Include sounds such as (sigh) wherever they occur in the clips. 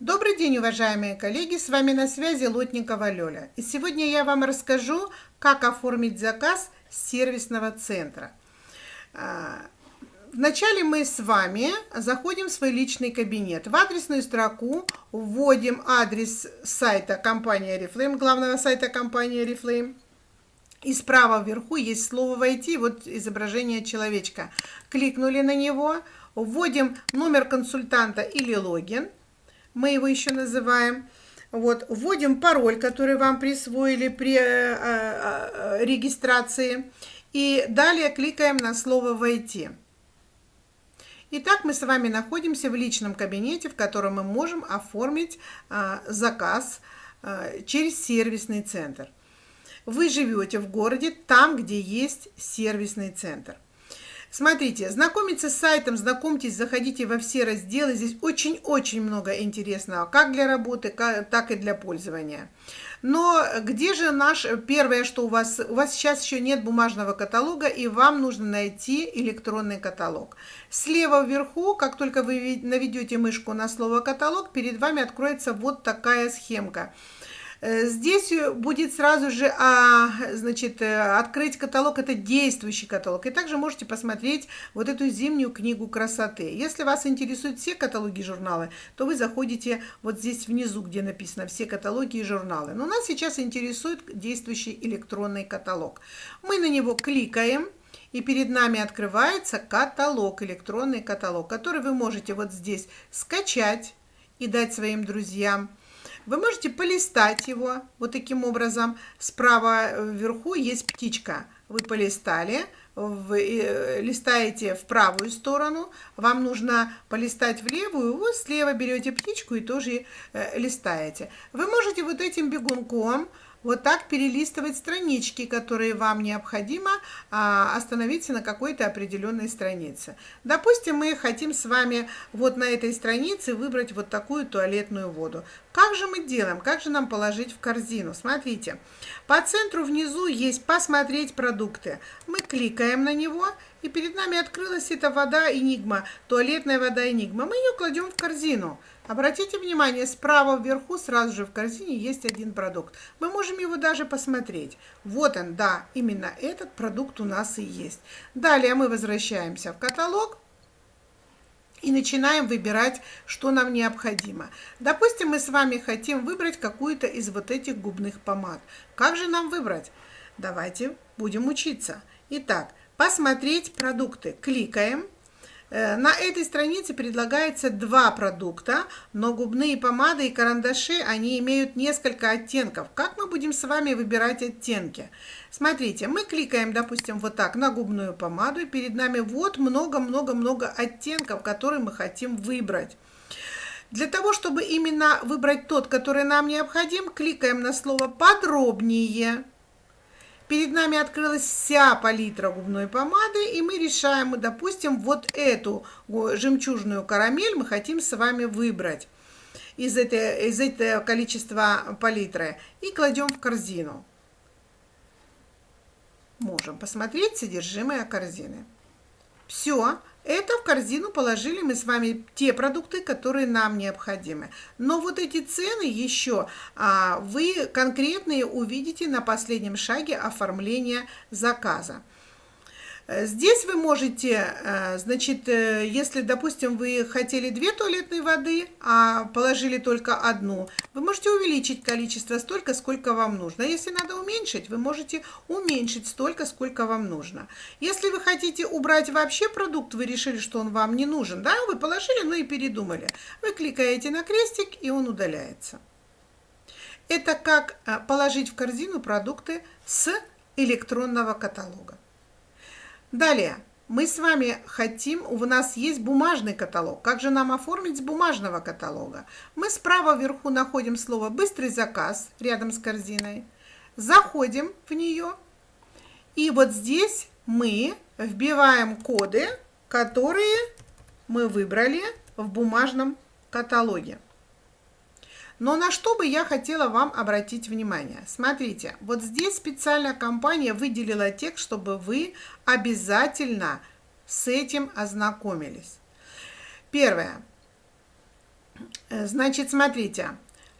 Добрый день, уважаемые коллеги! С вами на связи Лотникова Лёля. И сегодня я вам расскажу, как оформить заказ сервисного центра. А, вначале мы с вами заходим в свой личный кабинет. В адресную строку вводим адрес сайта компании Oriflame, главного сайта компании Oriflame. И справа вверху есть слово «Войти», вот изображение человечка. Кликнули на него, вводим номер консультанта или логин – мы его еще называем. Вот, вводим пароль, который вам присвоили при э, э, э, регистрации. И далее кликаем на слово «Войти». Итак, мы с вами находимся в личном кабинете, в котором мы можем оформить заказ через сервисный центр. Вы живете в городе, там, где есть сервисный центр. Смотрите, знакомиться с сайтом, знакомьтесь, заходите во все разделы. Здесь очень-очень много интересного, как для работы, так и для пользования. Но где же наш, первое, что у вас, у вас сейчас еще нет бумажного каталога, и вам нужно найти электронный каталог. Слева вверху, как только вы наведете мышку на слово каталог, перед вами откроется вот такая схемка. Э, здесь э, будет сразу же, а, значит, э, открыть каталог, это действующий каталог. И также можете посмотреть вот эту зимнюю книгу красоты. Если вас интересуют все каталоги журналы, то вы заходите вот здесь внизу, где написано все каталоги и журналы. Но нас сейчас интересует действующий электронный каталог. Мы на него кликаем. И перед нами открывается каталог, электронный каталог, который вы можете вот здесь скачать и дать своим друзьям. Вы можете полистать его вот таким образом. Справа вверху есть птичка. Вы полистали, вы э, листаете в правую сторону, вам нужно полистать в левую, вы слева берете птичку и тоже э, листаете. Вы можете вот этим бегунком вот так перелистывать странички, которые вам необходимо а, остановиться на какой-то определенной странице. Допустим, мы хотим с вами вот на этой странице выбрать вот такую туалетную воду. Как же мы делаем? Как же нам положить в корзину? Смотрите, по центру внизу есть «Посмотреть продукты». Мы кликаем на него, и перед нами открылась эта вода Энигма, туалетная вода Энигма. Мы ее кладем в корзину. Обратите внимание, справа вверху сразу же в корзине есть один продукт. Мы можем его даже посмотреть. Вот он, да, именно этот продукт у нас и есть. Далее мы возвращаемся в каталог и начинаем выбирать, что нам необходимо. Допустим, мы с вами хотим выбрать какую-то из вот этих губных помад. Как же нам выбрать? Давайте будем учиться. Итак, посмотреть продукты. Кликаем. Э, на этой странице предлагается два продукта, но губные помады и карандаши, они имеют несколько оттенков. Как мы будем с вами выбирать оттенки? Смотрите, мы кликаем, допустим, вот так на губную помаду, и перед нами вот много-много-много оттенков, которые мы хотим выбрать. Для того, чтобы именно выбрать тот, который нам необходим, кликаем на слово «Подробнее». Перед нами открылась вся палитра губной помады, и мы решаем, допустим, вот эту жемчужную карамель мы хотим с вами выбрать из, этой, из этого количества палитры и кладем в корзину. Можем посмотреть содержимое корзины. Все, это в корзину положили мы с вами те продукты, которые нам необходимы. Но вот эти цены еще а, вы конкретные увидите на последнем шаге оформления заказа. Э, здесь вы можете, э, значит, э, если, допустим, вы хотели две туалетные воды, а положили только одну, вы можете увеличить количество столько, сколько вам нужно. Если надо уменьшить, вы можете уменьшить столько, сколько вам нужно. Если вы хотите убрать вообще продукт, вы решили, что он вам не нужен, да, вы положили, ну и передумали. Вы кликаете на крестик, и он удаляется. Это как положить в корзину продукты с электронного каталога. Далее, мы с вами хотим, у нас есть бумажный каталог. Как же нам оформить бумажного каталога? Мы справа вверху находим слово «Быстрый заказ» рядом с корзиной. Заходим в нее. И вот здесь мы вбиваем коды, которые мы выбрали в бумажном каталоге. Но на что бы я хотела вам обратить внимание? Смотрите, вот здесь специальная компания выделила текст, чтобы вы обязательно с этим ознакомились. Первое. Э, значит, смотрите,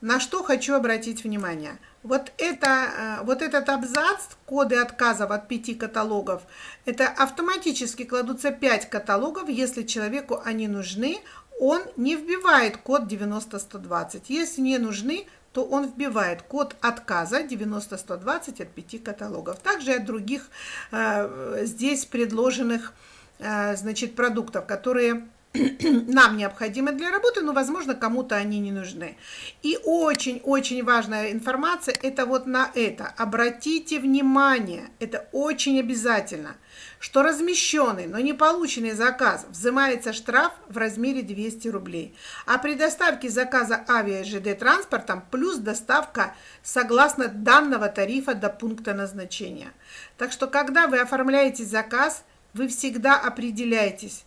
на что хочу обратить внимание. Вот, это, вот этот абзац, коды отказов от пяти каталогов, это автоматически кладутся 5 каталогов, если человеку они нужны, он не вбивает код 90120. Если не нужны, то он вбивает код отказа 90120 от пяти каталогов. Также от других э, здесь предложенных э, значит, продуктов, которые (clears throat) нам необходимы для работы, но, возможно, кому-то они не нужны. И очень-очень важная информация – это вот на это. Обратите внимание, это очень обязательно, что размещенный, но не полученный заказ взимается штраф в размере 200 рублей. А при доставке заказа авиа ЖД транспортом плюс доставка согласно данного тарифа до пункта назначения. Так что, когда вы оформляете заказ, вы всегда определяйтесь,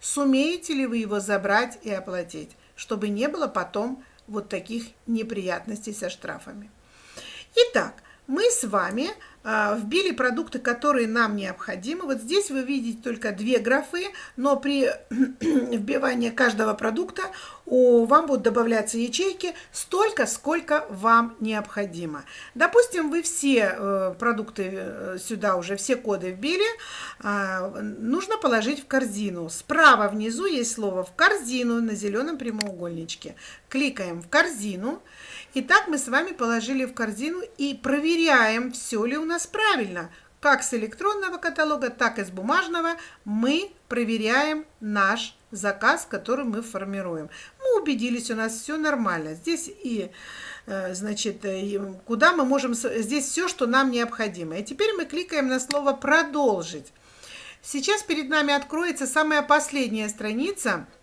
сумеете ли вы его забрать и оплатить, чтобы не было потом вот таких неприятностей со штрафами. Итак, мы с вами вбили продукты, которые нам необходимы. Вот здесь вы видите только две графы, но при (clears throat) вбивании каждого продукта у, вам будут добавляться ячейки столько, сколько вам необходимо. Допустим, вы все э, продукты э, сюда уже, все коды вбили, э, нужно положить в корзину. Справа внизу есть слово «в корзину» на зеленом прямоугольничке. Кликаем в корзину. Итак, мы с вами положили в корзину и проверяем, все ли у нас правильно. Как с электронного каталога, так и с бумажного мы проверяем наш заказ, который мы формируем. Мы убедились, у нас все нормально. Здесь и, э, значит, куда мы можем... Здесь все, что нам необходимо. И теперь мы кликаем на слово «Продолжить». Сейчас перед нами откроется самая последняя страница –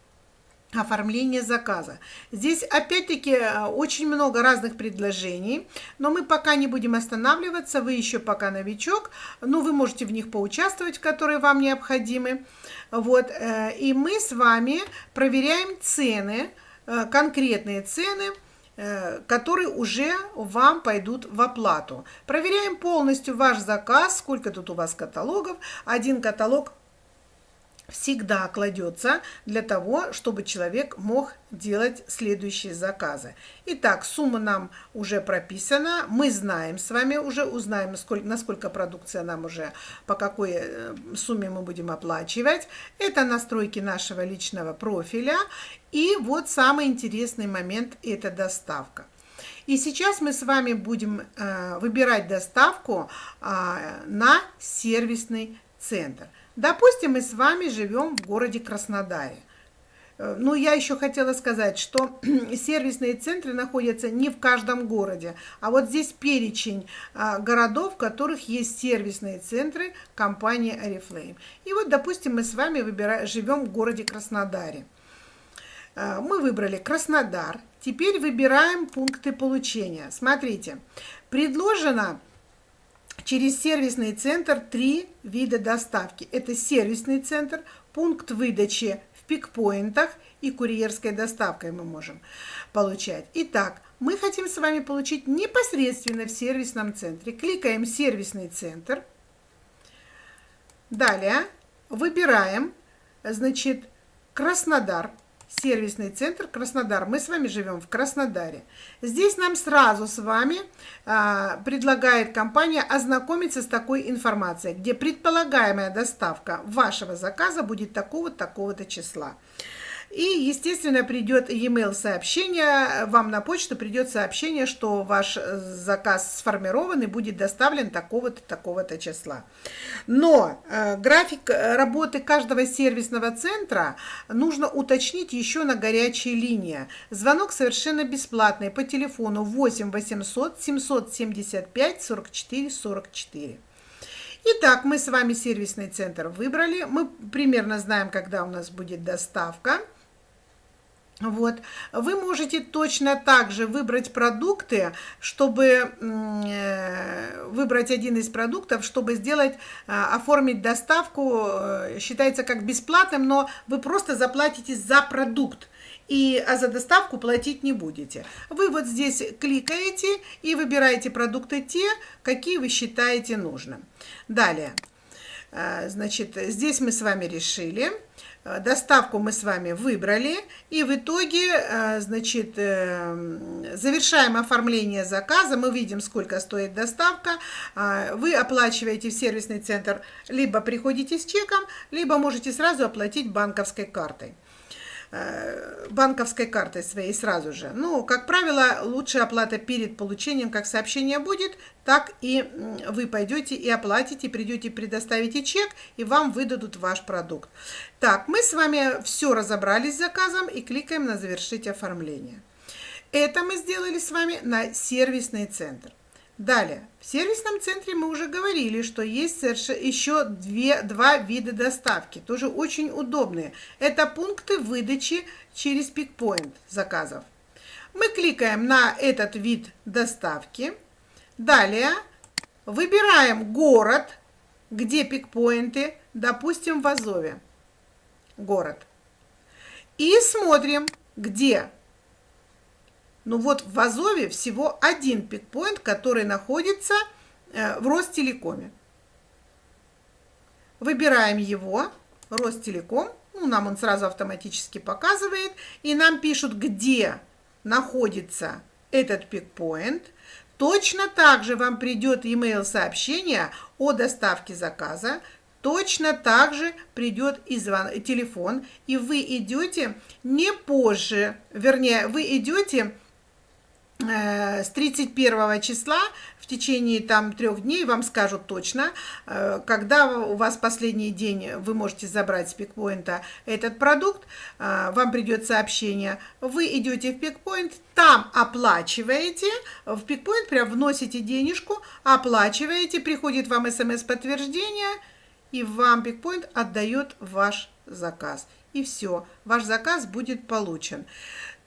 оформление заказа. Здесь опять-таки э, очень много разных предложений, но мы пока не будем останавливаться, вы еще пока новичок, но вы можете в них поучаствовать, которые вам необходимы. Вот, э, и мы с вами проверяем цены, э, конкретные цены, которые уже вам пойдут в оплату. Проверяем полностью ваш заказ, сколько тут у вас каталогов. Один каталог всегда кладется для того, чтобы человек мог делать следующие заказы. Итак, сумма нам уже прописана, мы знаем с вами уже, узнаем, сколько, насколько продукция нам уже, по какой э, сумме мы будем оплачивать. Это настройки нашего личного профиля. И вот самый интересный момент – это доставка. И сейчас мы с вами будем э, выбирать доставку э, на сервисный центр. Допустим, мы с вами живем в городе Краснодаре. Э, ну, я еще хотела сказать, что (clears throat) сервисные центры находятся не в каждом городе, а вот здесь перечень а, городов, в которых есть сервисные центры компании Oriflame. И вот, допустим, мы с вами живем в городе Краснодаре. Э, мы выбрали Краснодар. Теперь выбираем пункты получения. Смотрите, предложено через сервисный центр три вида доставки. Это сервисный центр, пункт выдачи в пикпоинтах и курьерской доставкой мы можем получать. Итак, мы хотим с вами получить непосредственно в сервисном центре. Кликаем «Сервисный центр». Далее выбираем, значит, Краснодар сервисный центр Краснодар. Мы с вами живем в Краснодаре. Здесь нам сразу с вами а, предлагает компания ознакомиться с такой информацией, где предполагаемая доставка вашего заказа будет такого-то, такого-то числа. И, естественно, придет e-mail сообщение, вам на почту придет сообщение, что ваш заказ сформирован и будет доставлен такого-то, такого-то числа. Но э, график работы каждого сервисного центра нужно уточнить еще на горячей линии. Звонок совершенно бесплатный по телефону 8 800 775 44 44. Итак, мы с вами сервисный центр выбрали. Мы примерно знаем, когда у нас будет доставка. Вот. Вы можете точно так же выбрать продукты, чтобы э, выбрать один из продуктов, чтобы сделать, э, оформить доставку, э, считается как бесплатным, но вы просто заплатите за продукт, и, а за доставку платить не будете. Вы вот здесь кликаете и выбираете продукты те, какие вы считаете нужным. Далее. Значит, здесь мы с вами решили, доставку мы с вами выбрали, и в итоге, значит, завершаем оформление заказа, мы видим, сколько стоит доставка, вы оплачиваете в сервисный центр, либо приходите с чеком, либо можете сразу оплатить банковской картой. Э, банковской картой своей сразу же. Ну, как правило, лучшая оплата перед получением, как сообщение будет, так и вы пойдете и оплатите, придете, предоставите чек, и вам выдадут ваш продукт. Так, мы с вами все разобрались с заказом и кликаем на «Завершить оформление». Это мы сделали с вами на сервисный центр. Далее, в сервисном центре мы уже говорили, что есть еще две, два вида доставки, тоже очень удобные. Это пункты выдачи через пикпоинт заказов. Мы кликаем на этот вид доставки. Далее выбираем город, где пикпоинты, допустим, в Азове. Город. И смотрим, где ну вот в Азове всего один пикпоинт, который находится э, в Ростелекоме. Выбираем его, Ростелеком, ну, нам он сразу автоматически показывает, и нам пишут, где находится этот пикпоинт. Точно так же вам придет email сообщение о доставке заказа, точно так же придет и звон, телефон, и вы идете не позже, вернее, вы идете с 31 числа в течение там трех дней вам скажут точно, э, когда у вас последний день вы можете забрать с пикпоинта этот продукт, э, вам придет сообщение, вы идете в пикпоинт, там оплачиваете, в пикпоинт прям вносите денежку, оплачиваете, приходит вам смс-подтверждение, и вам пикпоинт отдает ваш заказ. И все, ваш заказ будет получен.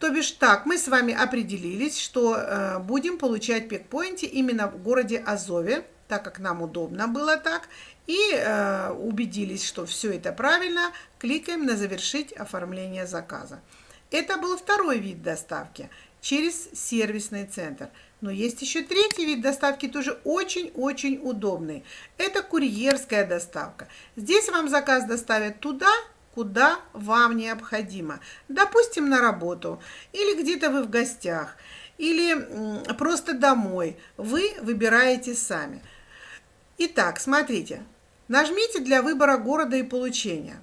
То бишь так, мы с вами определились, что э, будем получать пикпоинты именно в городе Азове, так как нам удобно было так, и э, убедились, что все это правильно, кликаем на «Завершить оформление заказа». Это был второй вид доставки через сервисный центр. Но есть еще третий вид доставки, тоже очень-очень удобный. Это курьерская доставка. Здесь вам заказ доставят туда, куда вам необходимо. Допустим, на работу, или где-то вы в гостях, или просто домой. Вы выбираете сами. Итак, смотрите. Нажмите для выбора города и получения.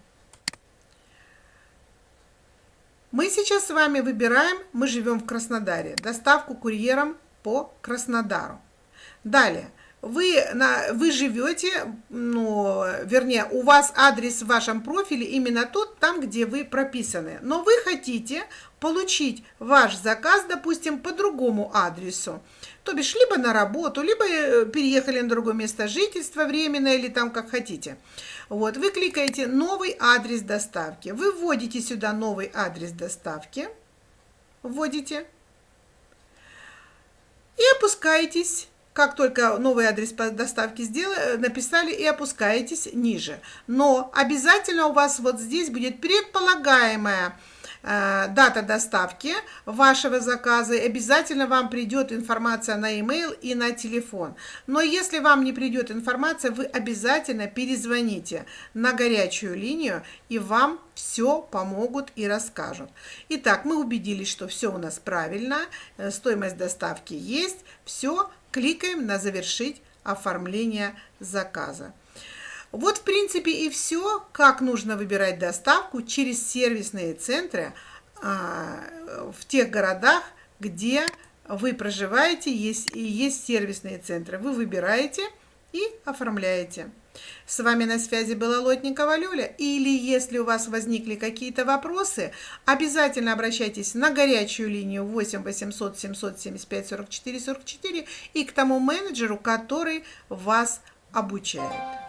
Мы сейчас с вами выбираем, мы живем в Краснодаре, доставку курьером по Краснодару. Далее, вы, на, вы живете, ну, вернее, у вас адрес в вашем профиле именно тот, там, где вы прописаны. Но вы хотите получить ваш заказ, допустим, по другому адресу. То бишь, либо на работу, либо э, переехали на другое место жительства временно, или там как хотите. Вот, вы кликаете «Новый адрес доставки». Вы вводите сюда новый адрес доставки. Вводите. И опускаетесь как только новый адрес по доставке сделали, написали и опускаетесь ниже. Но обязательно у вас вот здесь будет предполагаемая э, дата доставки вашего заказа. И обязательно вам придет информация на e-mail и на телефон. Но если вам не придет информация, вы обязательно перезвоните на горячую линию, и вам все помогут и расскажут. Итак, мы убедились, что все у нас правильно, э, стоимость доставки есть, все, кликаем на «Завершить оформление заказа». Вот, в принципе, и все, как нужно выбирать доставку через сервисные центры а, в тех городах, где вы проживаете, есть, и есть сервисные центры. Вы выбираете и оформляете. С вами на связи была Лотникова Люля. Или если у вас возникли какие-то вопросы, обязательно обращайтесь на горячую линию 8 800 775 44 44 и к тому менеджеру, который вас обучает.